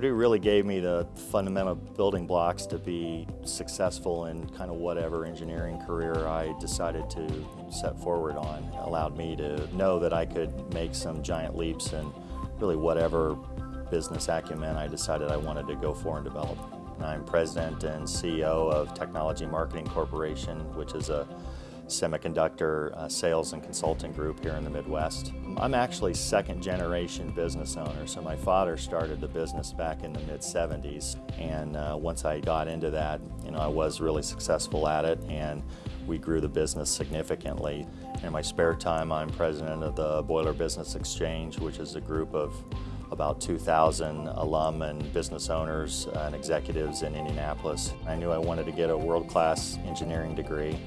Purdue really gave me the fundamental building blocks to be successful in kind of whatever engineering career I decided to set forward on. It allowed me to know that I could make some giant leaps in really whatever business acumen I decided I wanted to go for and develop. I'm president and CEO of Technology Marketing Corporation, which is a semiconductor uh, sales and consulting group here in the Midwest. I'm actually second generation business owner, so my father started the business back in the mid 70s and uh, once I got into that, you know, I was really successful at it and we grew the business significantly. In my spare time, I'm president of the Boiler Business Exchange, which is a group of about 2,000 alum and business owners and executives in Indianapolis. I knew I wanted to get a world-class engineering degree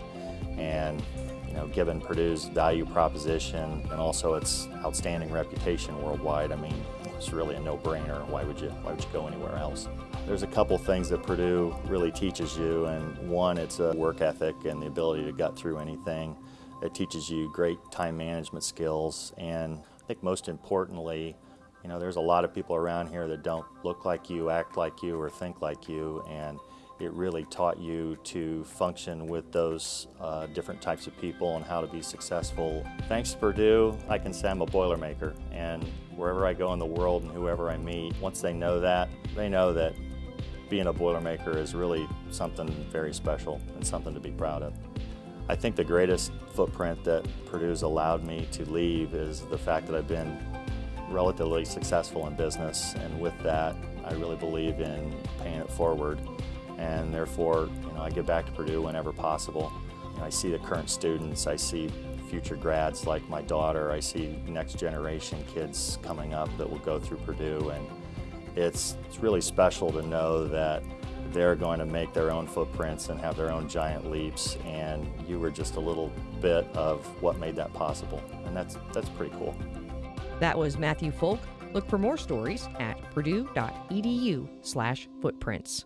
and you know, given Purdue's value proposition and also its outstanding reputation worldwide, I mean, it's really a no-brainer. Why would you Why would you go anywhere else? There's a couple things that Purdue really teaches you, and one, it's a work ethic and the ability to gut through anything. It teaches you great time management skills, and I think most importantly, you know, there's a lot of people around here that don't look like you, act like you, or think like you, and it really taught you to function with those uh, different types of people and how to be successful. Thanks to Purdue, I can say I'm a Boilermaker, and wherever I go in the world and whoever I meet, once they know that, they know that being a Boilermaker is really something very special and something to be proud of. I think the greatest footprint that Purdue's allowed me to leave is the fact that I've been relatively successful in business and with that I really believe in paying it forward and therefore you know, I give back to Purdue whenever possible. You know, I see the current students, I see future grads like my daughter, I see next generation kids coming up that will go through Purdue and it's, it's really special to know that they're going to make their own footprints and have their own giant leaps and you were just a little bit of what made that possible and that's, that's pretty cool. That was Matthew Folk. Look for more stories at purdue.edu slash footprints.